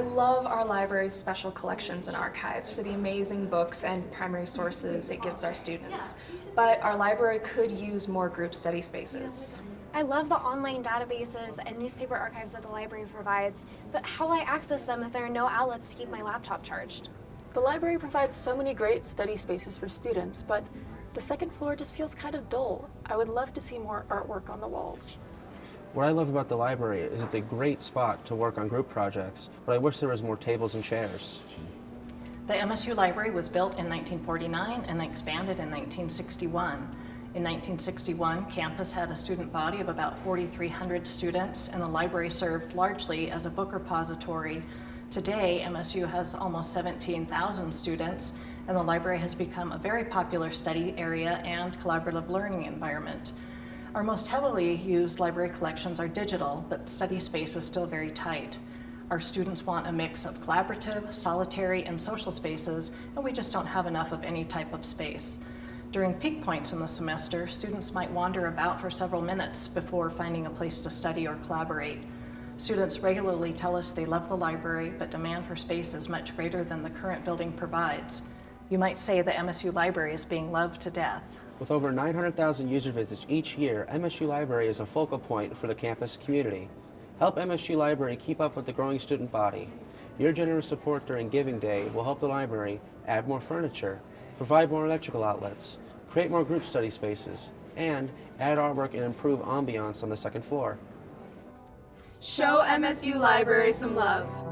love our library's special collections and archives for the amazing books and primary sources it gives our students. But our library could use more group study spaces. I love the online databases and newspaper archives that the library provides, but how will I access them if there are no outlets to keep my laptop charged? The library provides so many great study spaces for students, but the second floor just feels kind of dull. I would love to see more artwork on the walls. What I love about the library is it's a great spot to work on group projects, but I wish there was more tables and chairs. The MSU Library was built in 1949 and expanded in 1961. In 1961, campus had a student body of about 4,300 students, and the library served largely as a book repository. Today, MSU has almost 17,000 students, and the library has become a very popular study area and collaborative learning environment. Our most heavily used library collections are digital, but study space is still very tight. Our students want a mix of collaborative, solitary, and social spaces, and we just don't have enough of any type of space. During peak points in the semester, students might wander about for several minutes before finding a place to study or collaborate. Students regularly tell us they love the library, but demand for space is much greater than the current building provides. You might say the MSU Library is being loved to death. With over 900,000 user visits each year, MSU Library is a focal point for the campus community. Help MSU Library keep up with the growing student body. Your generous support during Giving Day will help the library add more furniture, provide more electrical outlets, create more group study spaces, and add artwork and improve ambiance on the second floor. Show MSU Library some love.